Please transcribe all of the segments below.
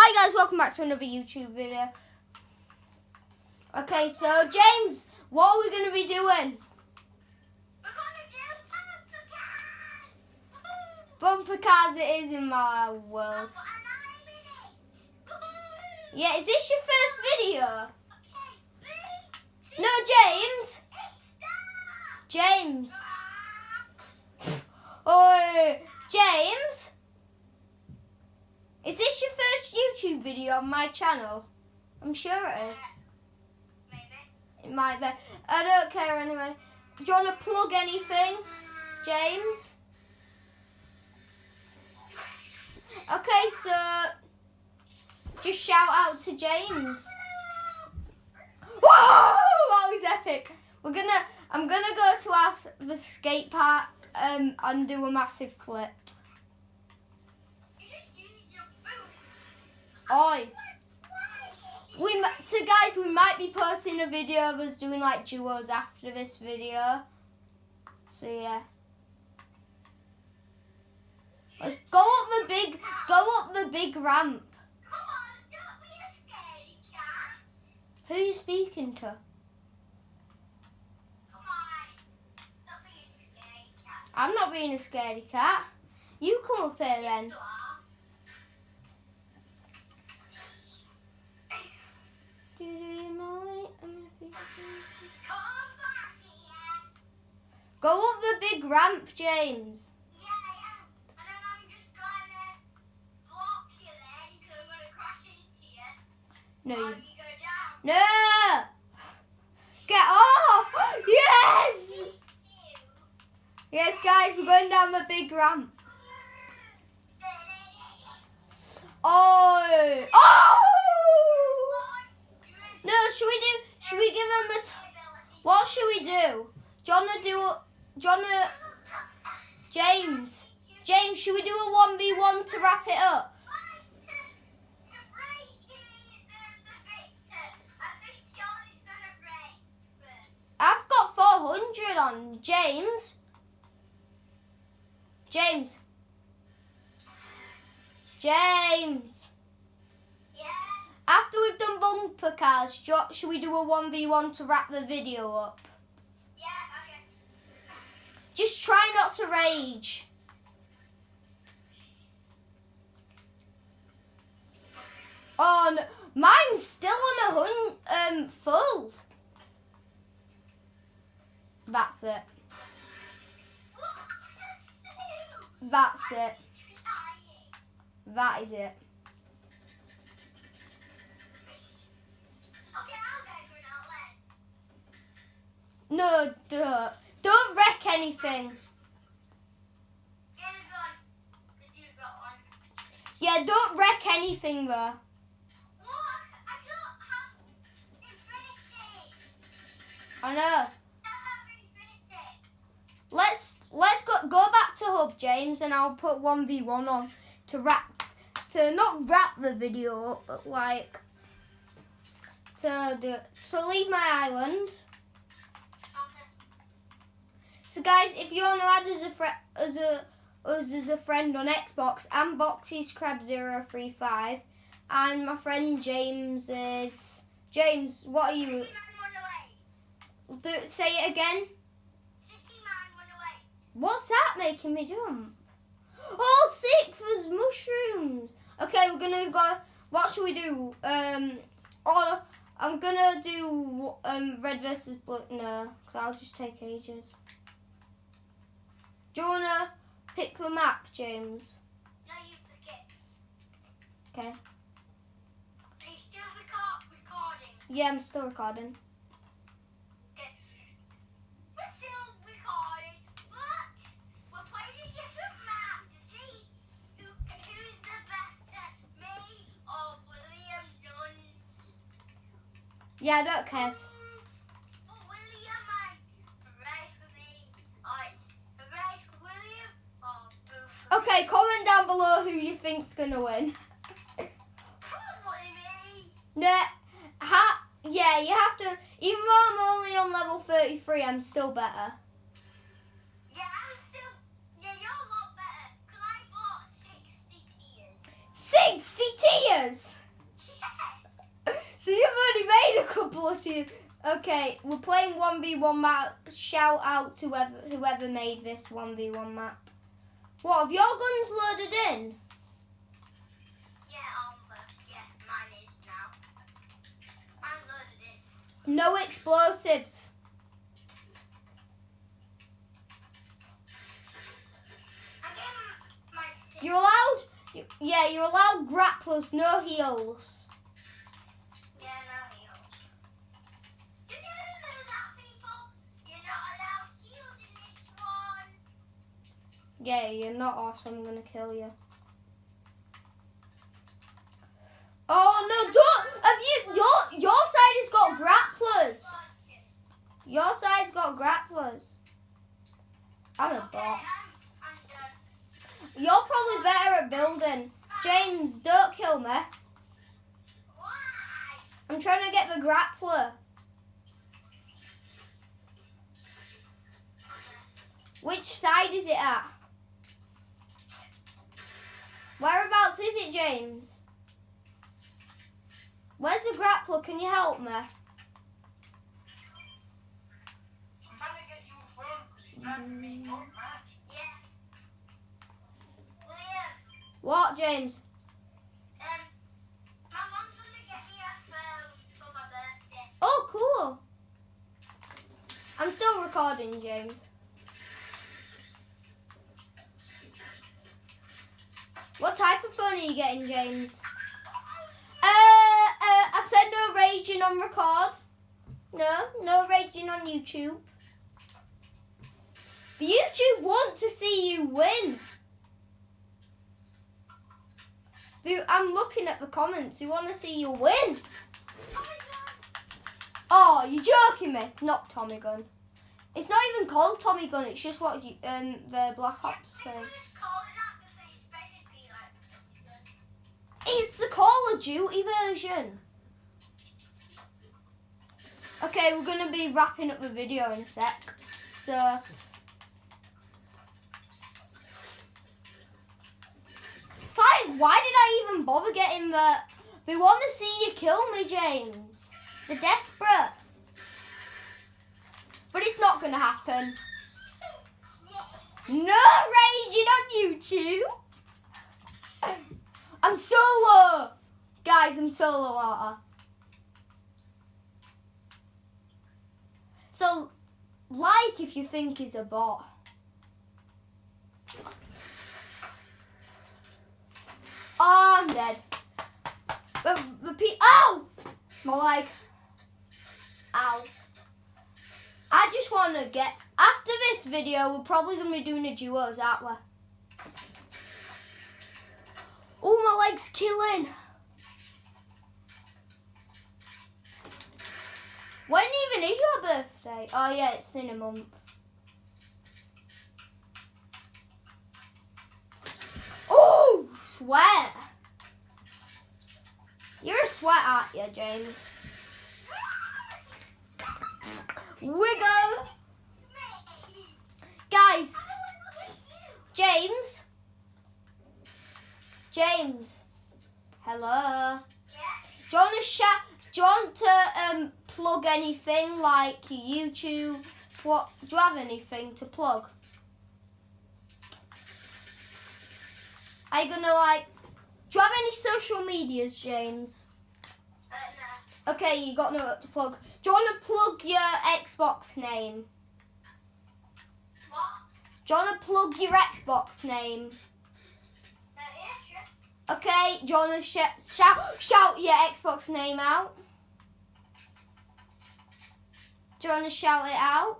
Hi guys, welcome back to another YouTube video. Okay, so James, what are we going to be doing? We're gonna do Papa Bumper cars it is in my world. And I'm in it. Woohoo! Yeah, is this your first video? Okay, No, James. James. Ah, Oh, James. Is this your first On my channel? I'm sure it is. Maybe. It might be. I don't care anyway. Do you want to plug anything, James? Okay, so just shout out to James. Whoa! That was epic. We're gonna. I'm gonna go to our the skate park um, and do a massive flip. You should use your boost. Oi! We so guys, we might be posting a video of us doing like duos after this video. So yeah. Let's go up the big, go up the big ramp. Who are you speaking to? Come on. Don't be a scaredy cat. I'm not being a scaredy cat. You come up here then. You are. Come back here. Go up the big ramp, James. Yeah, yeah. And then I'm just gonna block you then because I'm gonna crash into you. No, you. you go down. No! Get off! Yes! Yes, guys, we're going down the big ramp. Oh! oh! Oh! No, should we do? Should we give him a? T- what should we do? Do you wanna do? Do you uh, wanna? James, James, should we do a one v one to wrap it up? I've got four hundred on James. James. James. Yeah. After we've done bumper cars, should we do a one v one to wrap the video up? Just try not to rage. Oh, no. mine's still on a hun um full. That's it. That's it. That is it. No, don't. Wreck anything. Yeah, don't wreck anything though. I know. Let's let's go go back to hub, James, and I'll put one v one on to wrap to not wrap the video up, but like to do. So leave my island. So guys, if you want to add as a as a us as a friend on Xbox, I'm Boxy's Crab 035 and my friend James is James. What are you? Do say it again. What's that making me jump? Oh, sick for mushrooms. Okay, we're gonna go. What should we do? Um, oh, I'm gonna do um red versus blue. No, because I'll just take ages. Do you wanna pick the map, James? No, you pick it. Okay. Yeah, I'm still recording. We're still recording, but we're playing a different map to see who, who's the better, me or William Duns. Yeah, I don't care. Comment down below who you think's gonna win. Probably me. Nah, ha, yeah, you have to. Even though I'm only on level 33, I'm still better. Yeah, I'm still. Yeah, you're a lot better. Cause I 60 tiers. 60 tiers? So you've made a couple of tiers. Okay, we're playing 1v1 map. Shout out to whoever, whoever made this 1v1 map. What, have your guns loaded in? Yeah, um, almost. Yeah, mine is now. I'm loaded in. No explosives. I'm my. You're allowed, yeah, you're allowed grapplers, no heals. Yeah, you're not awesome. I'm gonna kill you. Oh no! Don't have you? Your your side has got grapplers. Your side's got grapplers. I'm a bot. You're probably better at building. James, don't kill me. I'm trying to get the grappler. Which side is it at? Whereabouts is it, James? Where's the grappler? Can you help me? I'm trying to get you in front because you're driving me not mad. Yeah. William, What, James? um, my mom's gonna get me a phone for my birthday. Oh, cool. I'm still recording, James. What type of phone are you getting, James? Uh, uh, I said no raging on record. No, no raging on YouTube. YouTube want to see you win. I'm looking at the comments. You want to see you win. Oh. Oh, you're joking me. Not Tommy Gun. It's not even called Tommy Gun. It's just what you, um the Black Ops Yeah, Duty version. Okay, we're gonna be wrapping up the video in a sec. So. It's like, why did I even bother getting the? They want to see you kill me, James. They're desperate. But it's not gonna happen. No raging on YouTube. I'm solo. Guys, I'm solo water. So, like if you think he's a bot. Oh, I'm dead. Pe- Ow! My leg. Ow. I just want to get. After this video, we're probably going to be doing a duos, aren't we? Oh, my leg's killing. When even is your birthday? Oh, yeah, it's in a month. Oh, sweat. You're a sweat, aren't you, James? Wiggle. Guys, James. James. Hello. Do you want to shout? Do you want to um, plug anything like YouTube? What? Do you have anything to plug? Are you gonna like? Do you have any social medias, James? Okay, you got no to plug. Do you want to plug your Xbox name? What? Do you want to plug your Xbox name? Uh, yeah, sure. Okay, do you want to sh- shout shout your Xbox name out? Do you want to shout it out?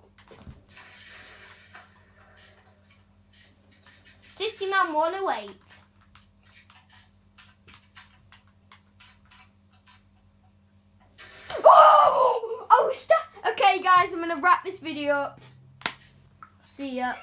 City Man 108. Oh! Oh, stop! Okay, guys, I'm gonna wrap this video up. See ya.